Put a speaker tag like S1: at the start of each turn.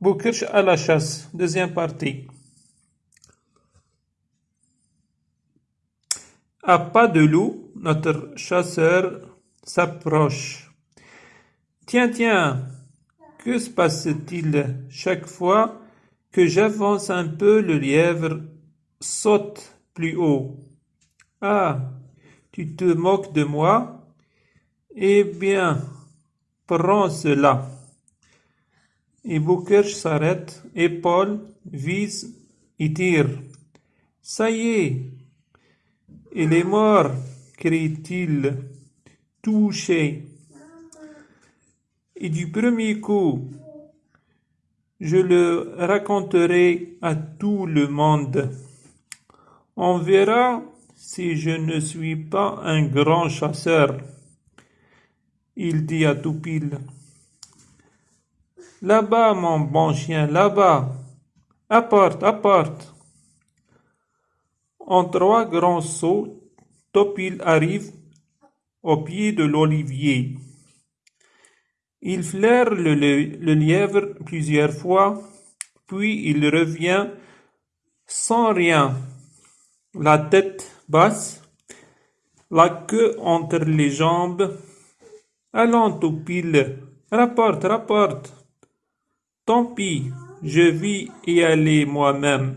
S1: Boukirch à la chasse, deuxième partie. À pas de loup, notre chasseur s'approche. Tiens, tiens, que se passe-t-il chaque fois que j'avance un peu, le lièvre saute plus haut. Ah, tu te moques de moi? Eh bien, prends cela. Et Boukirch s'arrête, épaule, vise et tire. Ça y est, il est mort, crie-t-il, touché. Et du premier coup, je le raconterai à tout le monde. On verra si je ne suis pas un grand chasseur. Il dit à Toupil. Là-bas, mon bon chien, là-bas. Apporte, apporte. En trois grands sauts, Topil arrive au pied de l'olivier. Il flaire le, lièvre plusieurs fois, puis il revient sans rien, la tête basse, la queue entre les jambes. Allons, Topil, rapporte, rapporte. Tant pis, je vais y aller moi-même.